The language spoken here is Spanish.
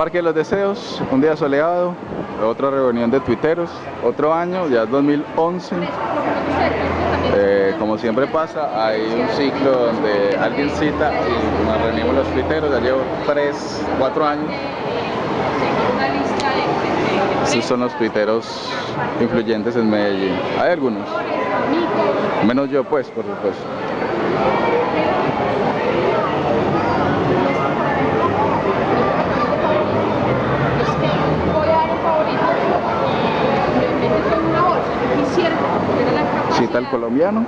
Parque de los Deseos, un día soleado, otra reunión de tuiteros, otro año, ya es 2011. Eh, como siempre pasa, hay un ciclo donde alguien cita y nos reunimos los tuiteros, ya llevo 3, 4 años. Estos son los tuiteros influyentes en Medellín. Hay algunos, menos yo pues, por supuesto. Cita al colombiano.